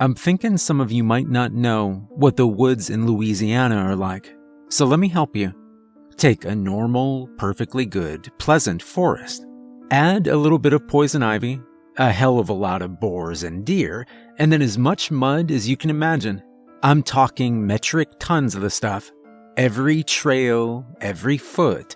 I'm thinking some of you might not know what the woods in Louisiana are like, so let me help you. Take a normal, perfectly good, pleasant forest. Add a little bit of poison ivy, a hell of a lot of boars and deer, and then as much mud as you can imagine. I'm talking metric tons of the stuff. Every trail, every foot,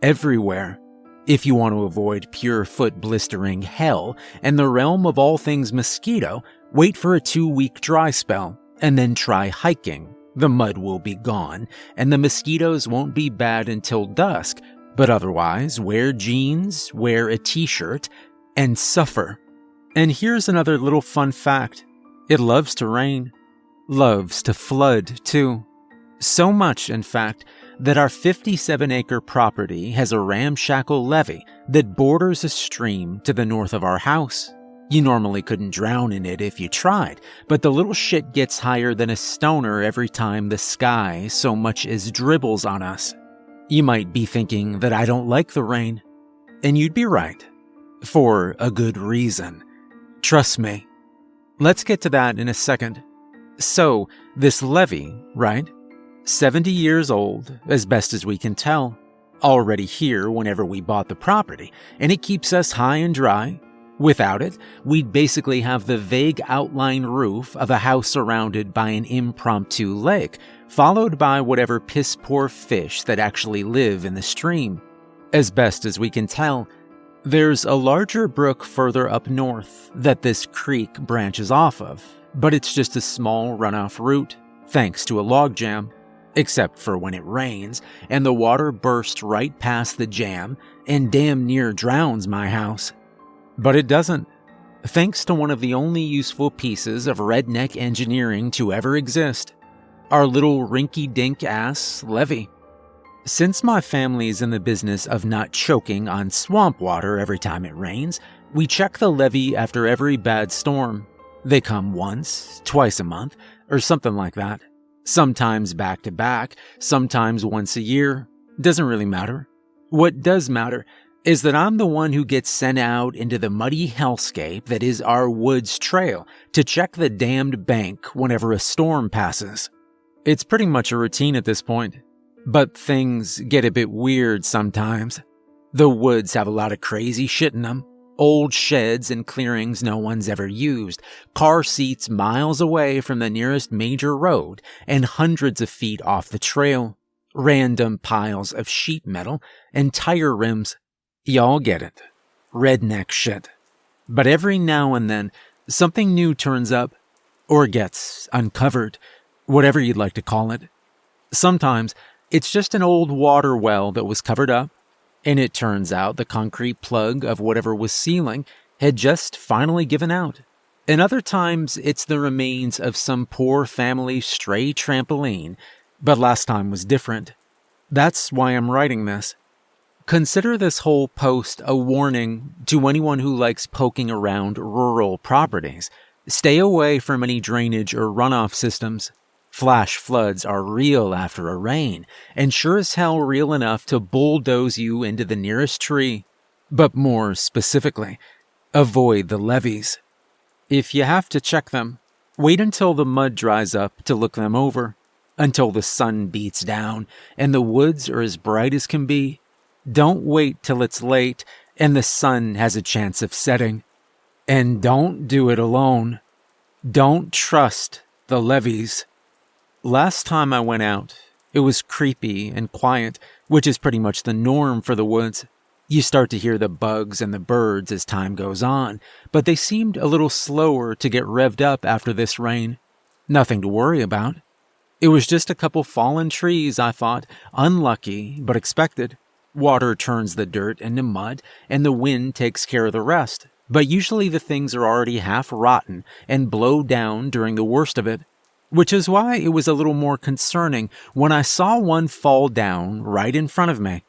everywhere. If you want to avoid pure foot blistering hell and the realm of all things mosquito, Wait for a two week dry spell, and then try hiking. The mud will be gone, and the mosquitoes won't be bad until dusk, but otherwise, wear jeans, wear a t shirt, and suffer. And here's another little fun fact it loves to rain, loves to flood too. So much, in fact, that our 57 acre property has a ramshackle levee that borders a stream to the north of our house. You normally couldn't drown in it if you tried, but the little shit gets higher than a stoner every time the sky so much as dribbles on us. You might be thinking that I don't like the rain, and you'd be right. For a good reason. Trust me. Let's get to that in a second. So, this levee, right? 70 years old, as best as we can tell. Already here whenever we bought the property, and it keeps us high and dry, Without it, we'd basically have the vague outline roof of a house surrounded by an impromptu lake, followed by whatever piss poor fish that actually live in the stream. As best as we can tell, there's a larger brook further up north that this creek branches off of, but it's just a small runoff route, thanks to a logjam. Except for when it rains, and the water bursts right past the jam and damn near drowns my house. But it doesn't. Thanks to one of the only useful pieces of redneck engineering to ever exist our little rinky dink ass levee. Since my family's in the business of not choking on swamp water every time it rains, we check the levee after every bad storm. They come once, twice a month, or something like that. Sometimes back to back, sometimes once a year. Doesn't really matter. What does matter is that I'm the one who gets sent out into the muddy hellscape that is our woods trail to check the damned bank whenever a storm passes. It's pretty much a routine at this point, but things get a bit weird sometimes. The woods have a lot of crazy shit in them. Old sheds and clearings no one's ever used, car seats miles away from the nearest major road and hundreds of feet off the trail, random piles of sheet metal and tire rims Y'all get it. Redneck shit. But every now and then, something new turns up, or gets uncovered, whatever you'd like to call it. Sometimes, it's just an old water well that was covered up, and it turns out the concrete plug of whatever was sealing had just finally given out. And other times, it's the remains of some poor family stray trampoline, but last time was different. That's why I'm writing this. Consider this whole post a warning to anyone who likes poking around rural properties. Stay away from any drainage or runoff systems. Flash floods are real after a rain, and sure as hell real enough to bulldoze you into the nearest tree. But more specifically, avoid the levees. If you have to check them, wait until the mud dries up to look them over, until the sun beats down and the woods are as bright as can be don't wait till it's late and the sun has a chance of setting. And don't do it alone. Don't trust the levees. Last time I went out, it was creepy and quiet, which is pretty much the norm for the woods. You start to hear the bugs and the birds as time goes on, but they seemed a little slower to get revved up after this rain. Nothing to worry about. It was just a couple fallen trees, I thought, unlucky, but expected. Water turns the dirt into mud, and the wind takes care of the rest. But usually the things are already half rotten and blow down during the worst of it. Which is why it was a little more concerning when I saw one fall down right in front of me.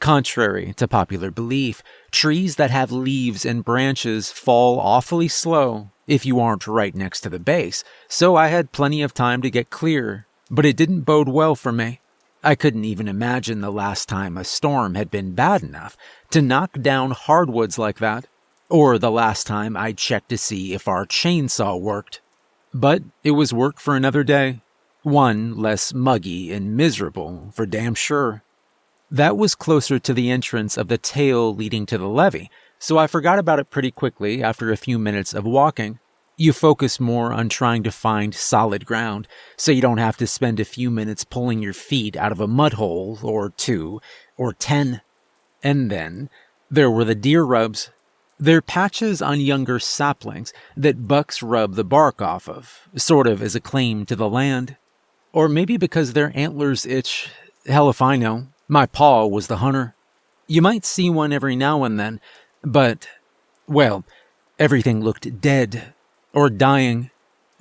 Contrary to popular belief, trees that have leaves and branches fall awfully slow if you aren't right next to the base, so I had plenty of time to get clear, but it didn't bode well for me. I couldn't even imagine the last time a storm had been bad enough to knock down hardwoods like that, or the last time I checked to see if our chainsaw worked. But it was work for another day. One less muggy and miserable, for damn sure. That was closer to the entrance of the tail leading to the levee, so I forgot about it pretty quickly after a few minutes of walking. You focus more on trying to find solid ground, so you don't have to spend a few minutes pulling your feet out of a mud hole, or two, or ten. And then there were the deer rubs. They're patches on younger saplings that bucks rub the bark off of, sort of as a claim to the land. Or maybe because their antlers itch. Hell if I know. My paw was the hunter. You might see one every now and then, but, well, everything looked dead or dying.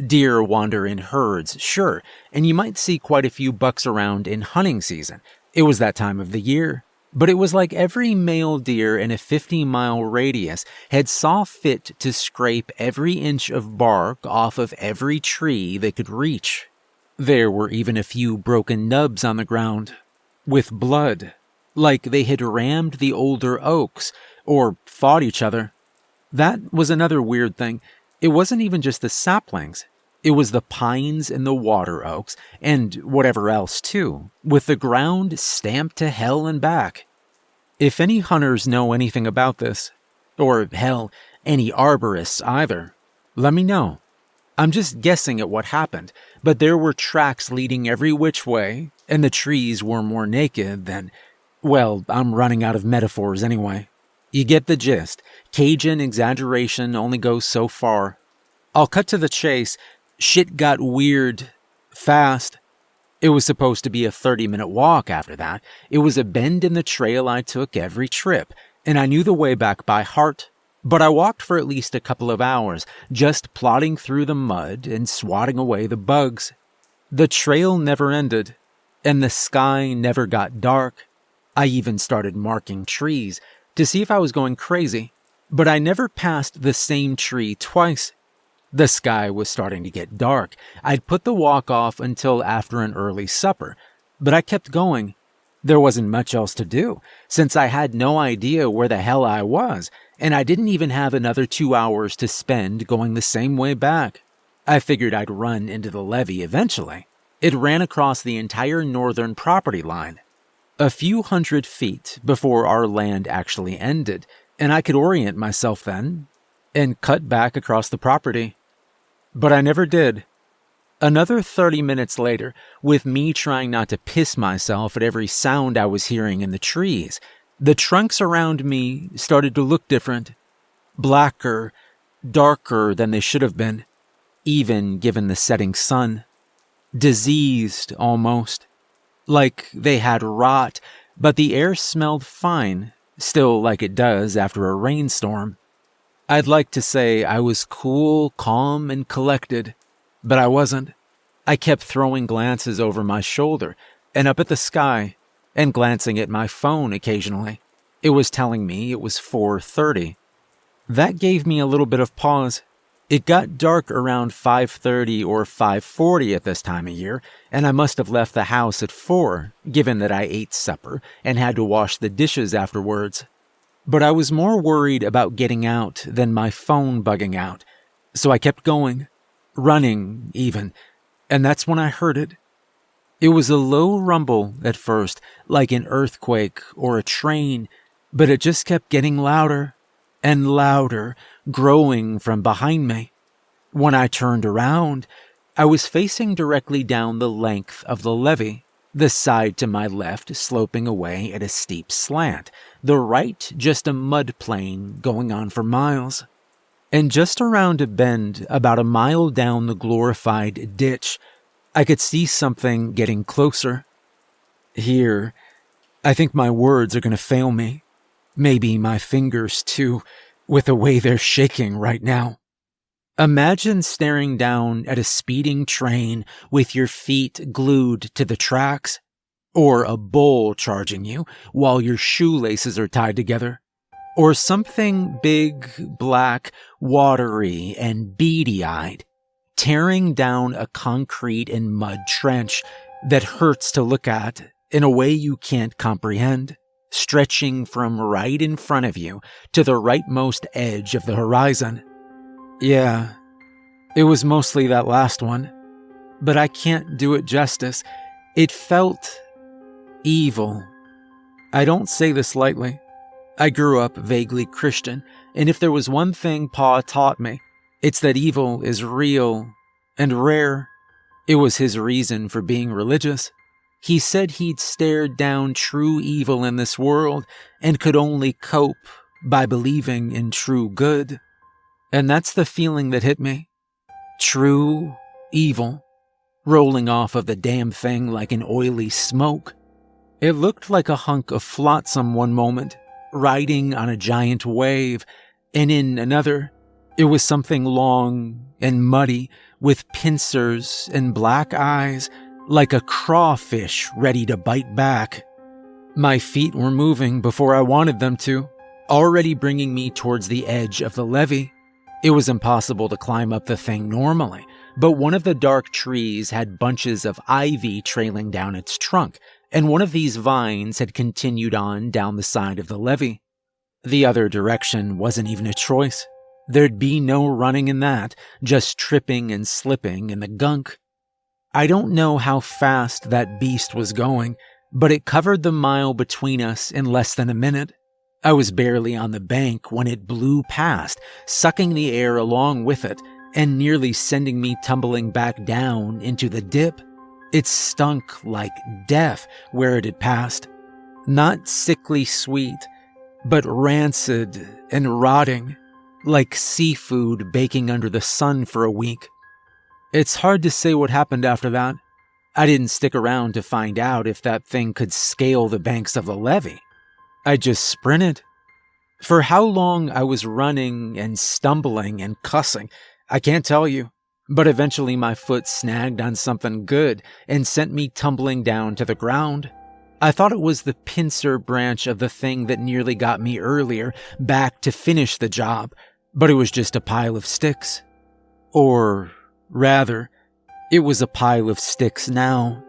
Deer wander in herds, sure, and you might see quite a few bucks around in hunting season. It was that time of the year. But it was like every male deer in a 50 mile radius had saw fit to scrape every inch of bark off of every tree they could reach. There were even a few broken nubs on the ground, with blood, like they had rammed the older oaks or fought each other. That was another weird thing. It wasn't even just the saplings. It was the pines and the water oaks, and whatever else too, with the ground stamped to hell and back. If any hunters know anything about this, or hell, any arborists either, let me know. I'm just guessing at what happened, but there were tracks leading every which way, and the trees were more naked than. Well, I'm running out of metaphors anyway. You get the gist. Cajun exaggeration only goes so far. I'll cut to the chase. Shit got weird fast. It was supposed to be a 30 minute walk after that. It was a bend in the trail I took every trip, and I knew the way back by heart. But I walked for at least a couple of hours, just plodding through the mud and swatting away the bugs. The trail never ended, and the sky never got dark. I even started marking trees to see if I was going crazy, but I never passed the same tree twice. The sky was starting to get dark. I'd put the walk off until after an early supper, but I kept going. There wasn't much else to do, since I had no idea where the hell I was, and I didn't even have another two hours to spend going the same way back. I figured I'd run into the levee eventually. It ran across the entire northern property line, a few hundred feet before our land actually ended, and I could orient myself then and cut back across the property. But I never did. Another 30 minutes later, with me trying not to piss myself at every sound I was hearing in the trees, the trunks around me started to look different. Blacker, darker than they should have been, even given the setting sun. Diseased, almost. Like they had rot, but the air smelled fine, still like it does after a rainstorm. I'd like to say I was cool, calm, and collected, but I wasn't. I kept throwing glances over my shoulder and up at the sky and glancing at my phone occasionally. It was telling me it was 4:30. That gave me a little bit of pause. It got dark around 5:30 or 5:40 at this time of year, and I must have left the house at 4, given that I ate supper and had to wash the dishes afterwards. But I was more worried about getting out than my phone bugging out. So I kept going, running even, and that's when I heard it. It was a low rumble at first, like an earthquake or a train, but it just kept getting louder and louder, growing from behind me. When I turned around, I was facing directly down the length of the levee the side to my left sloping away at a steep slant, the right just a mud plain going on for miles. And just around a bend, about a mile down the glorified ditch, I could see something getting closer. Here, I think my words are going to fail me. Maybe my fingers, too, with the way they're shaking right now. Imagine staring down at a speeding train with your feet glued to the tracks, or a bull charging you while your shoelaces are tied together, or something big, black, watery, and beady eyed, tearing down a concrete and mud trench that hurts to look at in a way you can't comprehend, stretching from right in front of you to the rightmost edge of the horizon. Yeah, It was mostly that last one, but I can't do it justice. It felt evil. I don't say this lightly. I grew up vaguely Christian, and if there was one thing Pa taught me, it's that evil is real and rare. It was his reason for being religious. He said he'd stared down true evil in this world and could only cope by believing in true good. And that's the feeling that hit me. True evil, rolling off of the damn thing like an oily smoke. It looked like a hunk of flotsam one moment, riding on a giant wave, and in another, it was something long and muddy with pincers and black eyes, like a crawfish ready to bite back. My feet were moving before I wanted them to, already bringing me towards the edge of the levee. It was impossible to climb up the thing normally, but one of the dark trees had bunches of ivy trailing down its trunk, and one of these vines had continued on down the side of the levee. The other direction wasn't even a choice. There'd be no running in that, just tripping and slipping in the gunk. I don't know how fast that beast was going, but it covered the mile between us in less than a minute. I was barely on the bank when it blew past, sucking the air along with it and nearly sending me tumbling back down into the dip. It stunk like death where it had passed. Not sickly sweet, but rancid and rotting, like seafood baking under the sun for a week. It's hard to say what happened after that. I didn't stick around to find out if that thing could scale the banks of the levee. I just sprinted. For how long I was running and stumbling and cussing, I can't tell you. But eventually my foot snagged on something good and sent me tumbling down to the ground. I thought it was the pincer branch of the thing that nearly got me earlier back to finish the job, but it was just a pile of sticks. Or, rather, it was a pile of sticks now.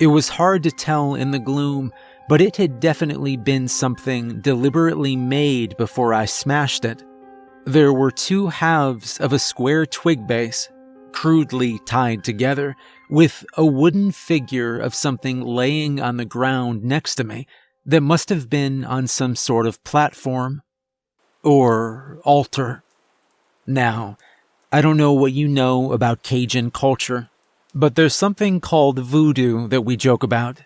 It was hard to tell in the gloom, but it had definitely been something deliberately made before I smashed it. There were two halves of a square twig base, crudely tied together, with a wooden figure of something laying on the ground next to me that must have been on some sort of platform or altar. Now, I don't know what you know about Cajun culture, but there's something called voodoo that we joke about.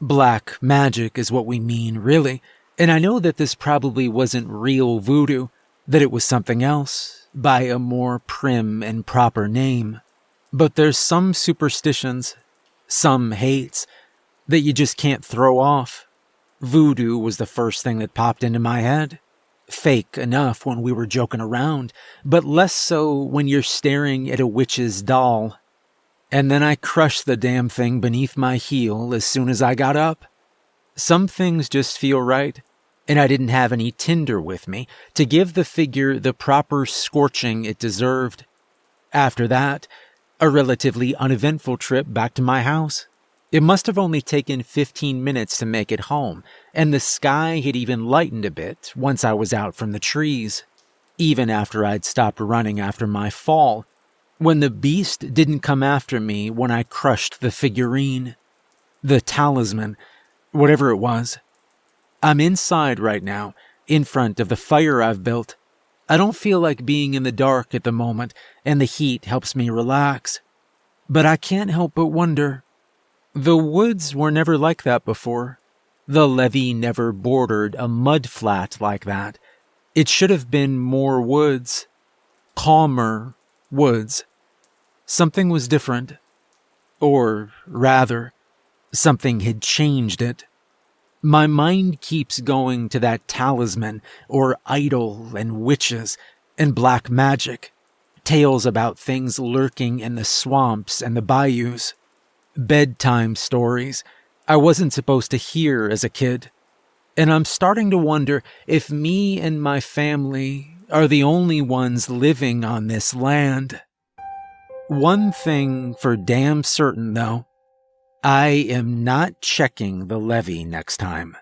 Black magic is what we mean, really. And I know that this probably wasn't real voodoo, that it was something else, by a more prim and proper name. But there's some superstitions, some hates, that you just can't throw off. Voodoo was the first thing that popped into my head. Fake enough when we were joking around, but less so when you're staring at a witch's doll and then I crushed the damn thing beneath my heel as soon as I got up. Some things just feel right, and I didn't have any tinder with me to give the figure the proper scorching it deserved. After that, a relatively uneventful trip back to my house. It must have only taken 15 minutes to make it home, and the sky had even lightened a bit once I was out from the trees. Even after I'd stopped running after my fall, when the beast didn't come after me when I crushed the figurine, the talisman, whatever it was. I'm inside right now, in front of the fire I've built. I don't feel like being in the dark at the moment, and the heat helps me relax. But I can't help but wonder. The woods were never like that before. The levee never bordered a mud flat like that. It should have been more woods, calmer woods. Something was different. Or, rather, something had changed it. My mind keeps going to that talisman, or idol, and witches, and black magic. Tales about things lurking in the swamps and the bayous. Bedtime stories I wasn't supposed to hear as a kid. And I'm starting to wonder if me and my family are the only ones living on this land. One thing for damn certain, though I am not checking the levee next time.